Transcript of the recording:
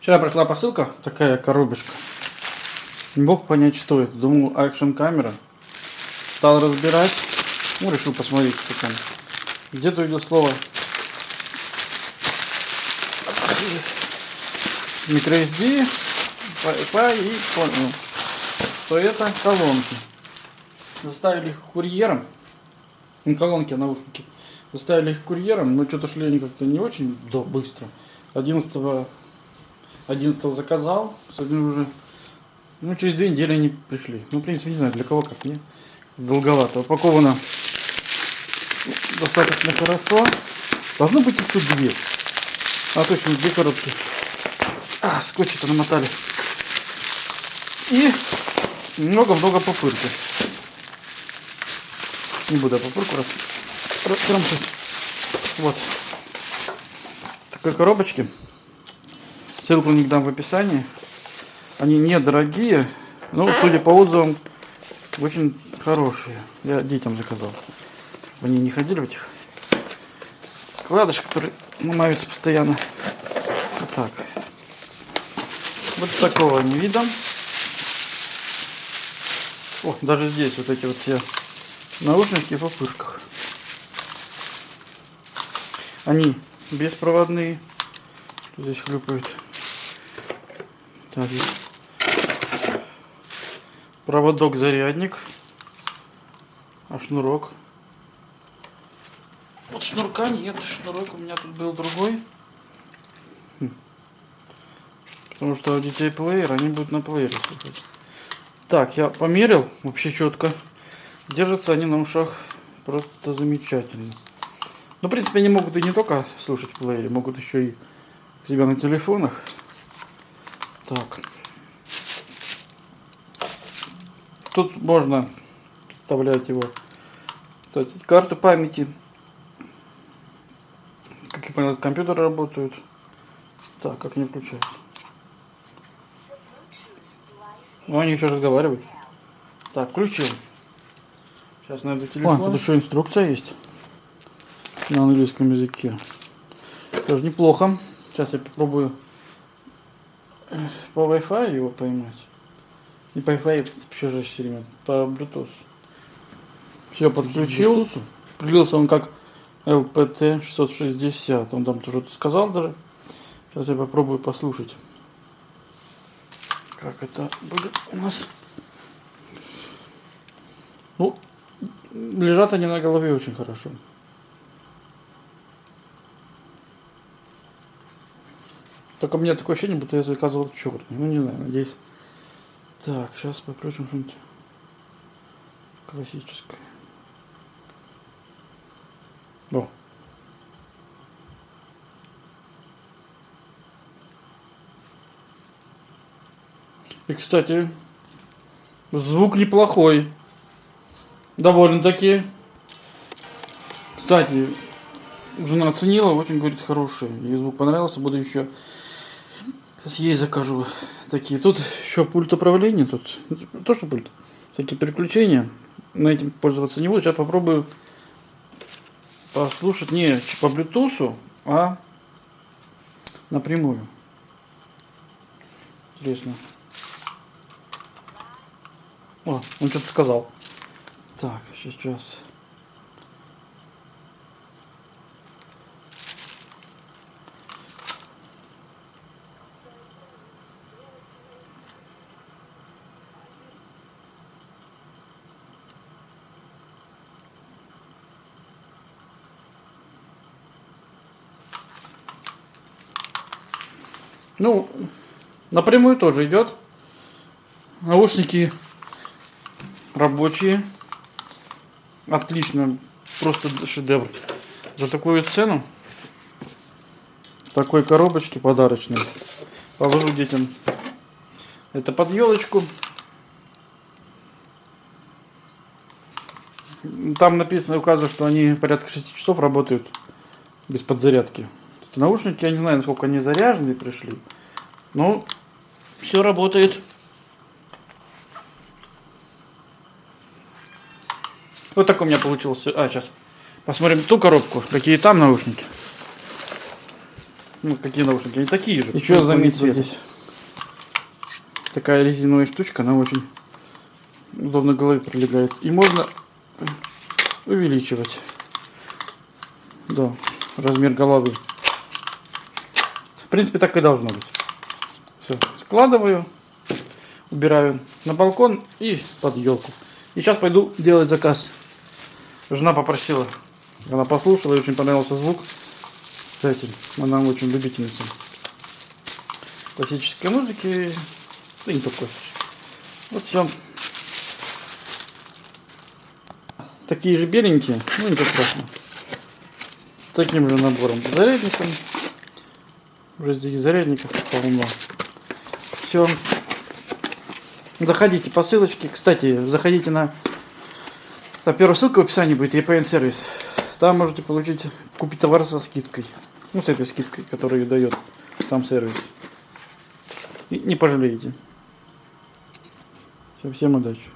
Вчера пришла посылка, такая коробочка. Не мог понять, что это. Думал, акшн камера. Стал разбирать. Ну, решил посмотреть, что там. Где-то увидел слово microSD Wi-Fi и понял, что это колонки. Заставили их курьером. Не колонки, а наушники. Заставили их курьером, но что-то шли они как-то не очень да, быстро. 11 11 заказал, сегодня уже, ну, через две недели они пришли. Ну, в принципе, не знаю, для кого как, мне долговато. Упаковано достаточно хорошо. Должно быть тут две. А точно, две коробки. А, скотч-то намотали. И много-много пупырки. Не буду я раз, раскромсать. Вот. Такой коробочки. Ссылку не дам в описании. Они недорогие, но, судя по отзывам, очень хорошие. Я детям заказал. Они не ходили в этих вкладыш, который ломаются постоянно. Вот так. Вот такого они видом. О, даже здесь вот эти вот все наушники в опышках. Они беспроводные. Здесь хлюпают. Так, проводок зарядник. А шнурок вот шнурка нет, шнурок у меня тут был другой. Хм. Потому что у детей плеер, они будут на плеере слушать. Так, я померил, вообще четко. Держатся они на ушах просто замечательно. Ну, в принципе, они могут и не только слушать в плеере, могут еще и себя на телефонах. Так. Тут можно вставлять его. Кстати, карту памяти как я понял, компьютеры работают. Так, как не включается. Ну, они еще разговаривают. Так, включил. Сейчас найду телефон. О, тут еще инструкция есть. На английском языке. Тоже неплохо. Сейчас я попробую по Wi-Fi его поймать. Не по Wi-Fi, вообще же все время. По Bluetooth. Все подключил. Прилился он как ЛПТ 660. Он там тоже сказал даже. Сейчас я попробую послушать. Как это будет у нас. Ну, лежат они на голове очень хорошо. Только у меня такое ощущение, будто я заказывал черный. Ну, не знаю, надеюсь. Так, сейчас покрутим что-нибудь классическое. О. И, кстати, звук неплохой. Довольно-таки. Кстати, жена оценила, очень, говорит, хороший. Ей звук понравился, буду еще сейчас ей закажу такие. Тут еще пульт управления, тут то, что пульт. Всякие переключения. На этим пользоваться не буду. Сейчас попробую послушать не по Bluetooth, а напрямую. Интересно. О, он что-то сказал. Так, сейчас. Ну, напрямую тоже идет. Наушники рабочие. Отлично. Просто шедевр. За такую цену. Такой коробочке подарочной. Положу детям. Это под елочку. Там написано, указывает, что они порядка 6 часов работают без подзарядки. Наушники, я не знаю, насколько они заряжены пришли. Но все работает. Вот такой у меня получился. А, сейчас посмотрим ту коробку, какие там наушники. Ну, какие наушники? Они такие же. Еще заметил здесь. Такая резиновая штучка, она очень удобно голове прилегает. И можно увеличивать. Да, размер головы. Принципе, так и должно быть. Все, складываю, убираю на балкон и под елку. И сейчас пойду делать заказ. Жена попросила. Она послушала, ей очень понравился звук. этим. Она очень любительница классической музыки. Да не только. Вот все. Такие же беленькие, ну ничего страшного. Таким же набором зарядником. Уже здесь зарядников полно. Все. Заходите по ссылочке. Кстати, заходите на... Там первая ссылка в описании будет, EPN сервис. Там можете получить, купить товар со скидкой. Ну, с этой скидкой, которую дает сам сервис. И не пожалеете. Все, всем удачи.